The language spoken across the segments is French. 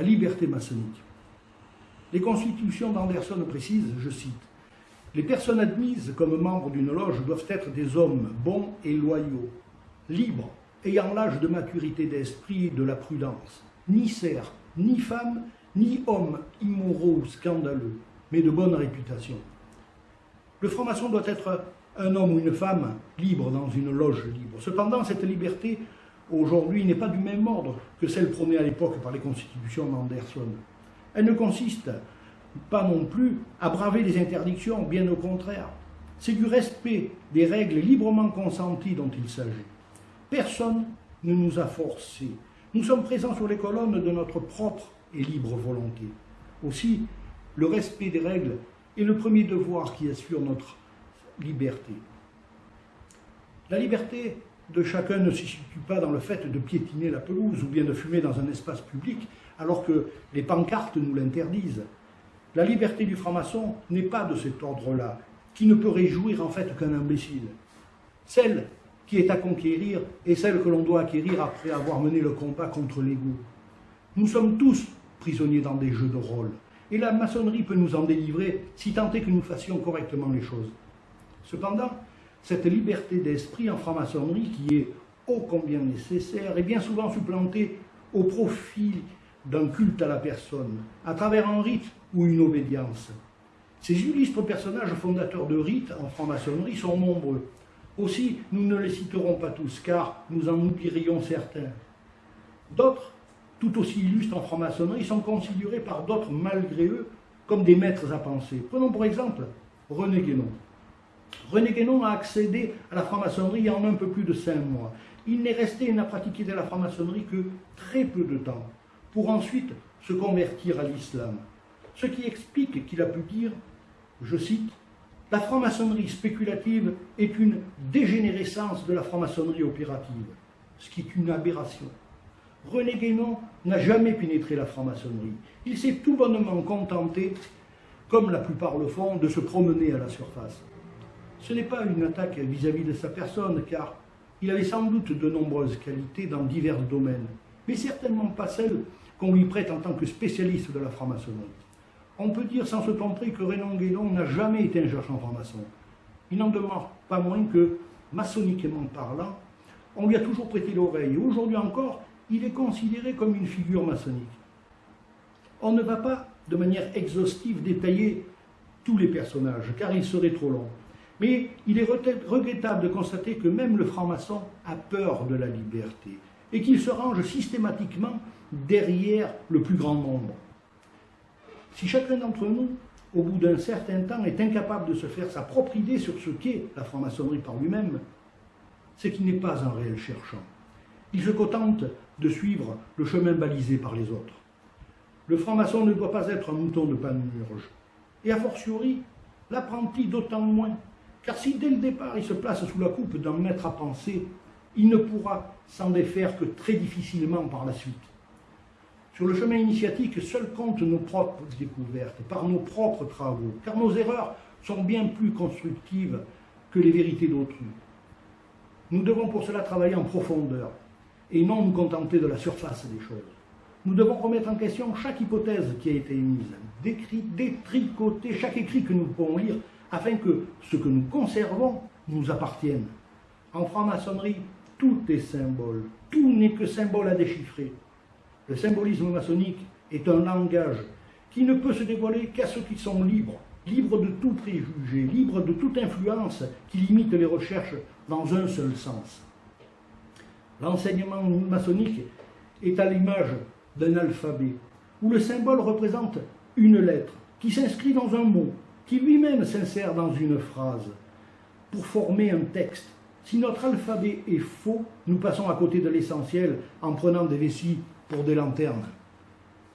liberté maçonnique. Les constitutions d'Anderson précisent, je cite, Les personnes admises comme membres d'une loge doivent être des hommes bons et loyaux, libres, ayant l'âge de maturité d'esprit et de la prudence, ni serfs, ni femmes, ni hommes immoraux ou scandaleux, mais de bonne réputation. Le franc-maçon doit être un homme ou une femme libre dans une loge libre. Cependant, cette liberté, aujourd'hui, n'est pas du même ordre que celle prônée à l'époque par les constitutions d'Anderson. Elle ne consiste pas non plus à braver les interdictions, bien au contraire. C'est du respect des règles librement consenties dont il s'agit. Personne ne nous a forcés. Nous sommes présents sur les colonnes de notre propre et libre volonté. Aussi, le respect des règles est le premier devoir qui assure notre liberté. La liberté de chacun ne se situe pas dans le fait de piétiner la pelouse ou bien de fumer dans un espace public alors que les pancartes nous l'interdisent. La liberté du franc-maçon n'est pas de cet ordre-là, qui ne peut réjouir en fait qu'un imbécile. Celle qui est à conquérir est celle que l'on doit acquérir après avoir mené le combat contre l'ego. Nous sommes tous prisonniers dans des jeux de rôle, et la maçonnerie peut nous en délivrer si tant est que nous fassions correctement les choses. Cependant, cette liberté d'esprit en franc-maçonnerie, qui est ô combien nécessaire, est bien souvent supplantée au profit d'un culte à la personne, à travers un rite ou une obédience. Ces illustres personnages fondateurs de rites en franc-maçonnerie sont nombreux. Aussi, nous ne les citerons pas tous, car nous en oublierions certains. D'autres, tout aussi illustres en franc-maçonnerie, sont considérés par d'autres, malgré eux, comme des maîtres à penser. Prenons pour exemple René Guénon. René Guénon a accédé à la franc-maçonnerie en un peu plus de cinq mois. Il n'est resté et n'a pratiqué de la franc-maçonnerie que très peu de temps, pour ensuite se convertir à l'islam. Ce qui explique qu'il a pu dire, je cite, La franc-maçonnerie spéculative est une dégénérescence de la franc-maçonnerie opérative, ce qui est une aberration. René Guénon n'a jamais pénétré la franc-maçonnerie. Il s'est tout bonnement contenté, comme la plupart le font, de se promener à la surface. Ce n'est pas une attaque vis-à-vis de sa personne, car il avait sans doute de nombreuses qualités dans divers domaines, mais certainement pas celles qu'on lui prête en tant que spécialiste de la franc-maçonnerie. On peut dire sans se tromper que Renan Guédon n'a jamais été un chercheur franc-maçon. Il n'en demeure pas moins que, maçonniquement parlant, on lui a toujours prêté l'oreille. Aujourd'hui encore, il est considéré comme une figure maçonnique. On ne va pas, de manière exhaustive, détailler tous les personnages, car il serait trop long. Mais il est regrettable de constater que même le franc-maçon a peur de la liberté et qu'il se range systématiquement derrière le plus grand nombre. Si chacun d'entre nous, au bout d'un certain temps, est incapable de se faire sa propre idée sur ce qu'est la franc-maçonnerie par lui-même, c'est qu'il n'est pas un réel cherchant. Il se contente de suivre le chemin balisé par les autres. Le franc-maçon ne doit pas être un mouton de panurge, et a fortiori, l'apprenti d'autant moins car si dès le départ il se place sous la coupe d'un maître à penser, il ne pourra s'en défaire que très difficilement par la suite. Sur le chemin initiatique, seuls comptent nos propres découvertes, par nos propres travaux, car nos erreurs sont bien plus constructives que les vérités d'autrui. Nous devons pour cela travailler en profondeur, et non nous contenter de la surface des choses. Nous devons remettre en question chaque hypothèse qui a été émise, détricoter chaque écrit que nous pouvons lire afin que ce que nous conservons nous appartienne. En franc-maçonnerie, tout est symbole, tout n'est que symbole à déchiffrer. Le symbolisme maçonnique est un langage qui ne peut se dévoiler qu'à ceux qui sont libres, libres de tout préjugé, libres de toute influence qui limite les recherches dans un seul sens. L'enseignement maçonnique est à l'image d'un alphabet, où le symbole représente une lettre qui s'inscrit dans un mot, qui lui-même s'insère dans une phrase pour former un texte. Si notre alphabet est faux, nous passons à côté de l'essentiel en prenant des vessies pour des lanternes.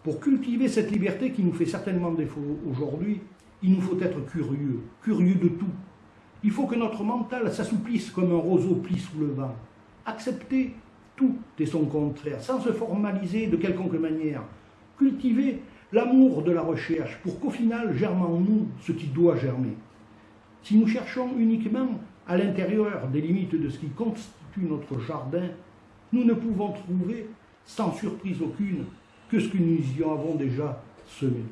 Pour cultiver cette liberté qui nous fait certainement défaut aujourd'hui, il nous faut être curieux, curieux de tout. Il faut que notre mental s'assouplisse comme un roseau pli sous le vent. Accepter tout et son contraire, sans se formaliser de quelconque manière. Cultiver l'amour de la recherche pour qu'au final germe en nous ce qui doit germer. Si nous cherchons uniquement à l'intérieur des limites de ce qui constitue notre jardin, nous ne pouvons trouver, sans surprise aucune, que ce que nous y avons déjà semé.